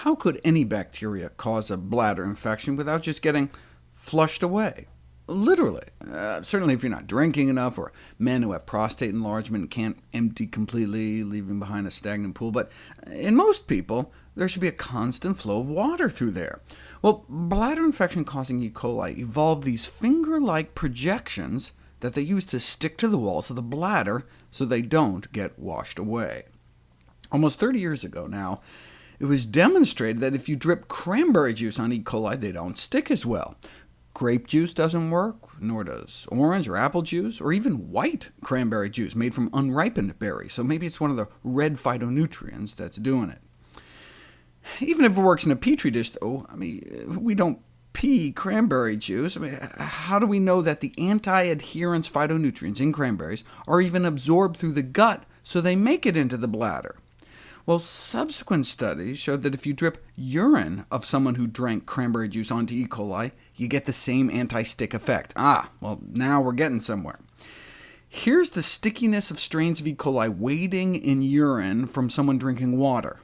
How could any bacteria cause a bladder infection without just getting flushed away? Literally. Uh, certainly if you're not drinking enough, or men who have prostate enlargement can't empty completely, leaving behind a stagnant pool. But in most people, there should be a constant flow of water through there. Well, bladder infection causing E. coli evolved these finger-like projections that they use to stick to the walls of the bladder so they don't get washed away. Almost 30 years ago now, it was demonstrated that if you drip cranberry juice on E. coli, they don't stick as well. Grape juice doesn't work, nor does orange or apple juice, or even white cranberry juice made from unripened berries, so maybe it's one of the red phytonutrients that's doing it. Even if it works in a petri dish, though, I mean, we don't pee cranberry juice. I mean, how do we know that the anti-adherence phytonutrients in cranberries are even absorbed through the gut so they make it into the bladder? Well, subsequent studies showed that if you drip urine of someone who drank cranberry juice onto E. coli, you get the same anti-stick effect. Ah, well, now we're getting somewhere. Here's the stickiness of strains of E. coli waiting in urine from someone drinking water,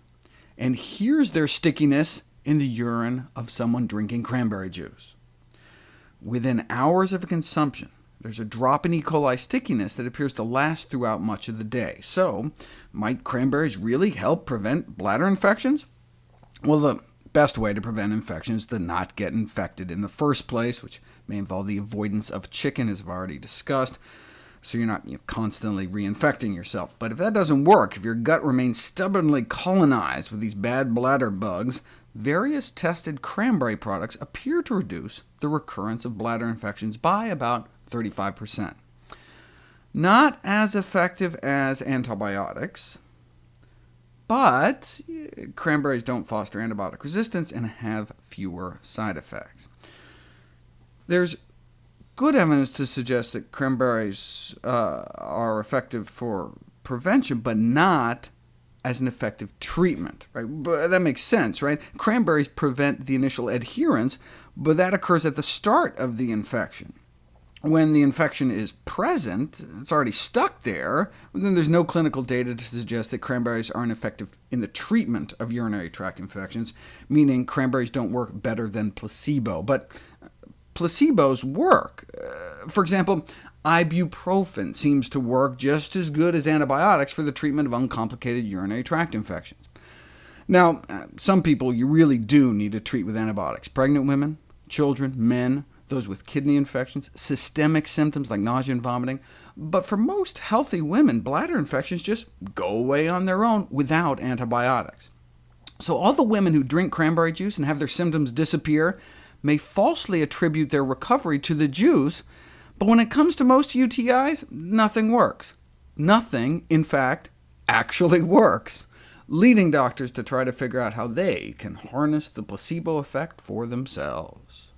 and here's their stickiness in the urine of someone drinking cranberry juice. Within hours of consumption, there's a drop in E. coli stickiness that appears to last throughout much of the day. So, might cranberries really help prevent bladder infections? Well, the best way to prevent infections is to not get infected in the first place, which may involve the avoidance of chicken, as I've already discussed, so you're not you know, constantly reinfecting yourself. But if that doesn't work, if your gut remains stubbornly colonized with these bad bladder bugs, various tested cranberry products appear to reduce the recurrence of bladder infections by about 35%. Not as effective as antibiotics, but cranberries don't foster antibiotic resistance and have fewer side effects. There's good evidence to suggest that cranberries uh, are effective for prevention, but not as an effective treatment. Right? But that makes sense, right? Cranberries prevent the initial adherence, but that occurs at the start of the infection when the infection is present, it's already stuck there, then there's no clinical data to suggest that cranberries aren't effective in the treatment of urinary tract infections, meaning cranberries don't work better than placebo. But placebos work. Uh, for example, ibuprofen seems to work just as good as antibiotics for the treatment of uncomplicated urinary tract infections. Now, uh, some people you really do need to treat with antibiotics. Pregnant women, children, men, those with kidney infections, systemic symptoms like nausea and vomiting. But for most healthy women, bladder infections just go away on their own without antibiotics. So all the women who drink cranberry juice and have their symptoms disappear may falsely attribute their recovery to the juice, but when it comes to most UTIs, nothing works. Nothing, in fact, actually works, leading doctors to try to figure out how they can harness the placebo effect for themselves.